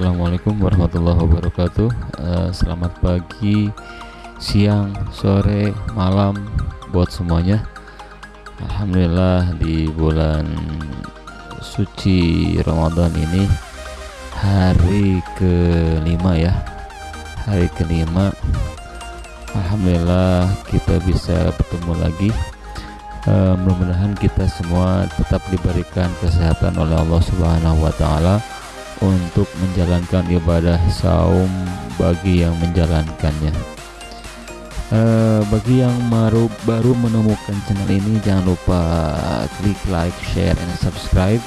Assalamualaikum warahmatullahi wabarakatuh. Uh, Selamat pagi, siang, sore, malam buat semuanya. Alhamdulillah di bulan suci Ramadan ini hari kelima ya. Hari kelima. Alhamdulillah kita bisa bertemu lagi. Uh, mudah-mudahan kita semua tetap diberikan kesehatan oleh Allah Subhanahu wa taala untuk menjalankan ibadah saum bagi yang menjalankannya. Uh, bagi yang baru baru menemukan channel ini jangan lupa klik like, share, and subscribe.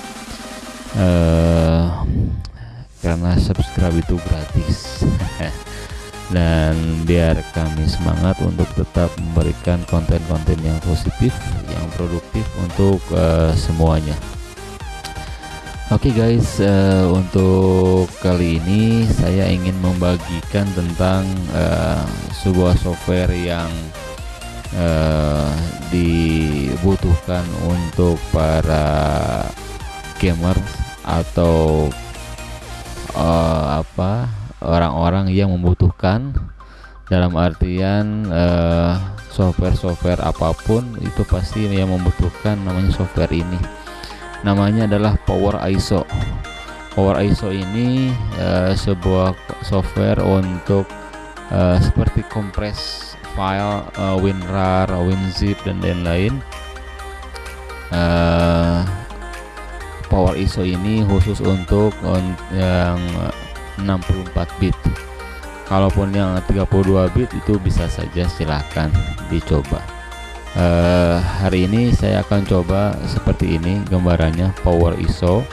Uh, karena subscribe itu gratis. dan biar kami semangat untuk tetap memberikan konten-konten yang positif, yang produktif untuk uh, semuanya. Oke okay guys, uh, untuk kali ini saya ingin membagikan tentang uh, sebuah software yang uh, dibutuhkan untuk para gamer atau uh, apa orang-orang yang membutuhkan. Dalam artian software-software uh, apa pun itu pasti yang membutuhkan namanya software ini namanya adalah Power ISO Power ISO ini uh, sebuah software untuk uh, seperti kompres file uh, WinRAR, WinZip dan lain-lain. Uh, Power ISO ini khusus untuk on, yang 64 bit. Kalaupun yang 32 bit itu bisa saja silahkan dicoba uh, hari ini saya akan coba seperti ini gambarannya power ISO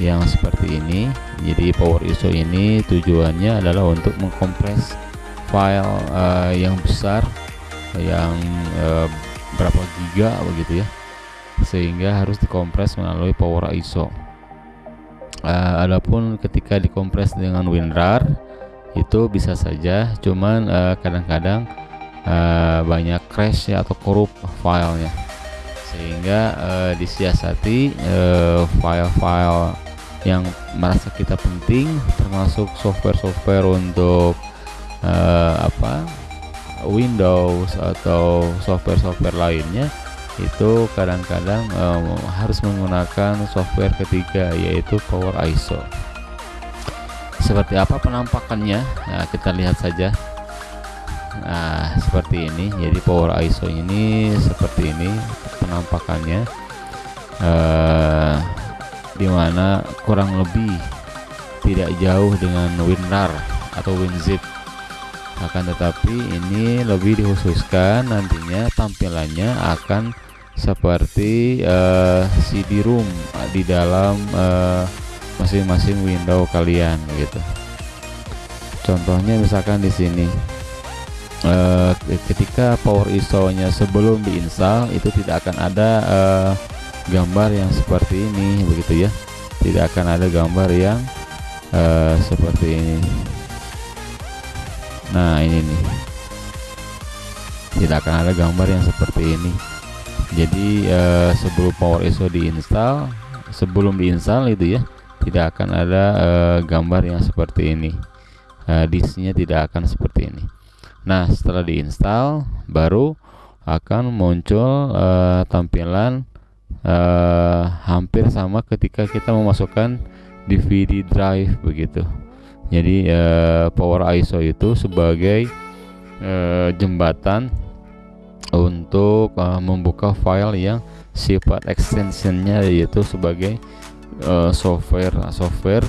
yang seperti ini. Jadi power ISO ini tujuannya adalah untuk mengkompres file uh, yang besar yang uh, berapa giga begitu ya sehingga harus dikompres melalui power ISO uh, adapun ketika dikompres dengan WinRAR itu bisa saja cuman kadang-kadang uh, uh, banyak crash ya atau korup filenya. Sehingga uh, disiasati eh, file-file uh, yang merasa kita penting termasuk software-software untuk uh, apa Windows atau software-software lainnya itu kadang-kadang um, harus menggunakan software ketiga yaitu Power ISO seperti apa penampakannya? Nah, kita lihat saja. Nah seperti ini. Jadi power ISO ini seperti ini penampakannya. Uh, di mana kurang lebih tidak jauh dengan WinRAR atau WinZip. Akan tetapi ini lebih dikhususkan nantinya tampilannya akan seperti uh, eh, CD-ROM di dalam eh, masing-masing uh, window kalian gitu. Contohnya misalkan di sini uh, ketika power ISO nya sebelum diinstal itu tidak akan ada uh, gambar yang seperti ini begitu ya. Tidak akan ada gambar yang uh, seperti ini. Nah ini nih. Tidak akan ada gambar yang seperti ini. Jadi uh, sebelum power ISO diinstal sebelum diinstal itu ya tidak akan ada uh, gambar yang seperti ini. Uh, disknya tidak akan seperti ini Nah, setelah diinstal baru akan muncul uh, tampilan uh, hampir sama ketika kita memasukkan DVD drive begitu. Jadi uh, Power ISO itu sebagai uh, jembatan untuk uh, membuka file yang sifat extensionnya yaitu sebagai uh, software software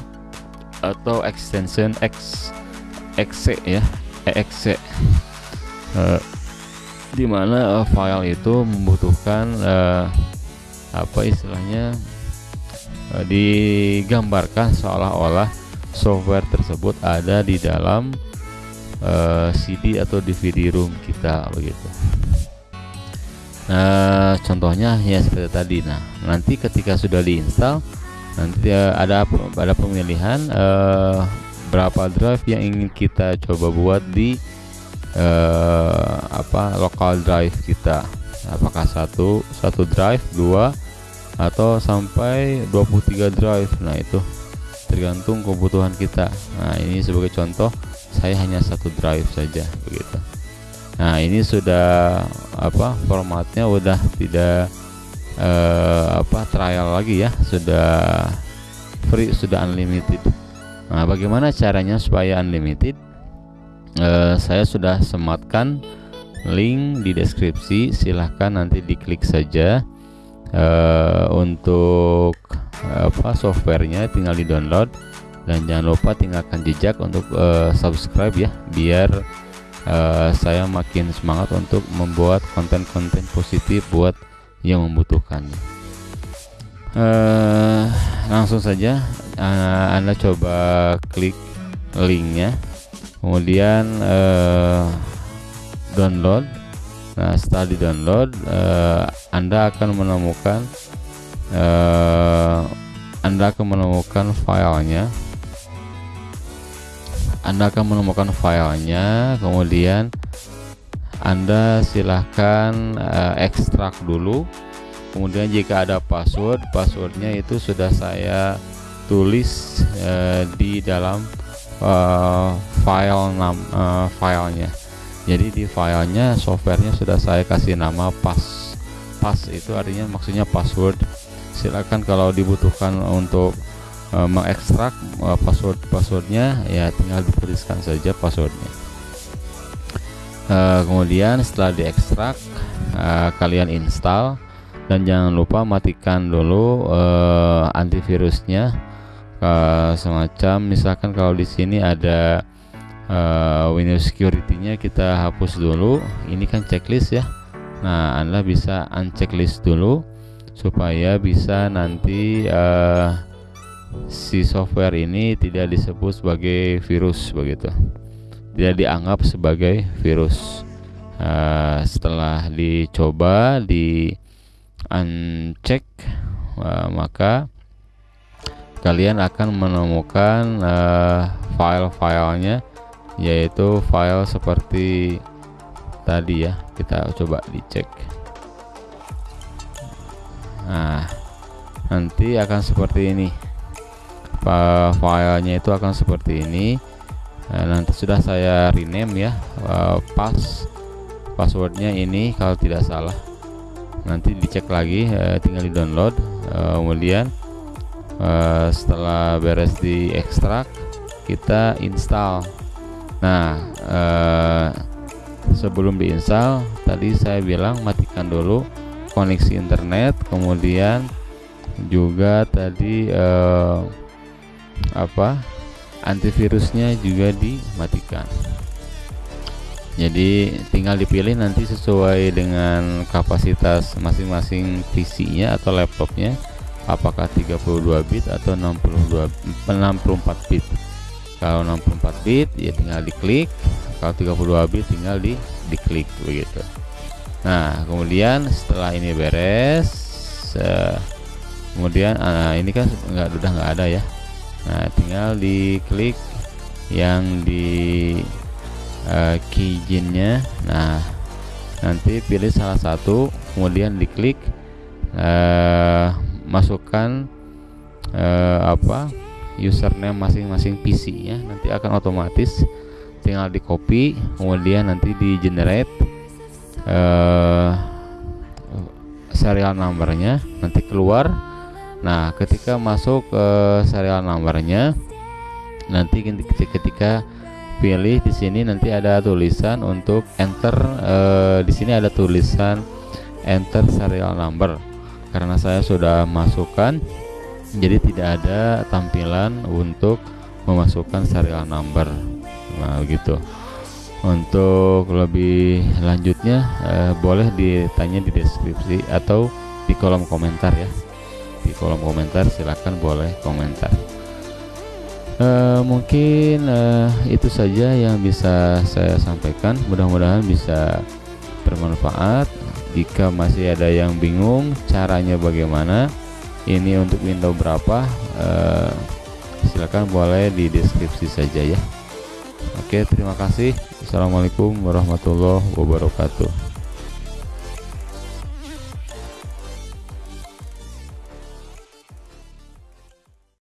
atau extension X exe ya exe uh, di mana uh, file itu membutuhkan uh, apa istilahnya uh, digambarkan seolah-olah software tersebut ada di dalam uh, CD atau DVD room kita begitu. Nah, contohnya ya seperti tadi. Nah, nanti ketika sudah diinstal, nanti uh, ada ada pemilihan uh, berapa drive yang ingin kita coba buat di uh, apa lokal drive kita. Apakah satu satu drive dua atau sampai 23 drive. Nah itu tergantung kebutuhan kita. Nah ini sebagai contoh saya hanya satu drive saja begitu. Nah ini sudah apa formatnya udah tidak eh, apa trial lagi ya. Sudah free sudah unlimited nah bagaimana caranya supaya unlimited? Eh, saya sudah sematkan link di deskripsi. Silahkan nanti diklik saja. Uh, untuk apa softwarenya tinggal di download dan jangan lupa tinggalkan jejak untuk subscribe ya. Biar saya makin semangat untuk membuat konten-konten positif buat yang membutuhkannya uh, langsung saja uh, anda coba klik linknya kemudian uh, download Nah, setelah di download, uh, Anda akan menemukan uh, Anda akan menemukan filenya. Anda akan menemukan filenya, kemudian Anda silahkan uh, ekstrak dulu. Kemudian jika ada password, passwordnya itu sudah saya tulis uh, di dalam uh, file nam uh, filenya. Jadi di filenya softwarenya sudah saya kasih nama pas pas itu artinya maksudnya password. Silakan kalau dibutuhkan untuk uh, mengekstrak uh, password passwordnya ya tinggal dituliskan saja passwordnya. Uh, kemudian setelah diekstrak uh, kalian install. Dan jangan lupa matikan dulu uh, antivirusnya uh, semacam misalkan kalau di sini ada uh, Windows Security-nya kita hapus dulu. Ini kan checklist ya. Nah, Anda bisa unchecklist dulu supaya bisa nanti uh, si software ini tidak disebut sebagai virus begitu. Tidak dianggap sebagai virus. Uh, setelah dicoba di uncheck uh, maka kalian akan menemukan uh, file-filenya yaitu file seperti tadi ya. Kita coba dicek. Nah nanti akan seperti ini. Filenya itu akan seperti ini. Nah, nanti sudah saya rename ya pas passwordnya ini kalau tidak salah. Nanti dicek lagi eh, tinggal di download eh, kemudian eh, setelah beres di ekstrak kita install Nah, eh, sebelum diinstal, tadi saya bilang matikan dulu koneksi internet, kemudian juga tadi eh, apa antivirusnya juga dimatikan. Jadi tinggal dipilih nanti sesuai dengan kapasitas masing-masing PC-nya atau laptopnya apakah 32 bit atau 62 64 bit? Kalau 64 bit ya tinggal diklik. Kalau 32 bit tinggal di diklik begitu. Nah kemudian setelah ini beres kemudian uh, ini kan nggak udah nggak ada ya. Nah tinggal diklik yang di uh, keygennya nah nanti pilih salah satu kemudian diklik uh, masukkan uh, apa username masing-masing PC ya. Nanti akan otomatis tinggal di copy kemudian nanti di generate uh, serial numbernya nanti keluar. Nah ketika masuk ke uh, serial numbernya nanti ketika pilih di sini nanti ada tulisan untuk enter uh, di sini ada tulisan enter serial number karena saya sudah masukkan jadi tidak ada tampilan untuk memasukkan serial number. Nah gitu. Untuk lebih lanjutnya eh, boleh ditanya di deskripsi atau di kolom komentar ya. Di kolom komentar silahkan boleh komentar. Eh, mungkin eh, itu saja yang bisa saya sampaikan. Mudah-mudahan bisa bermanfaat jika masih ada yang bingung caranya bagaimana ini untuk window berapa uh, silakan boleh di deskripsi saja ya. Oke terima kasih. Assalamualaikum warahmatullahi wabarakatuh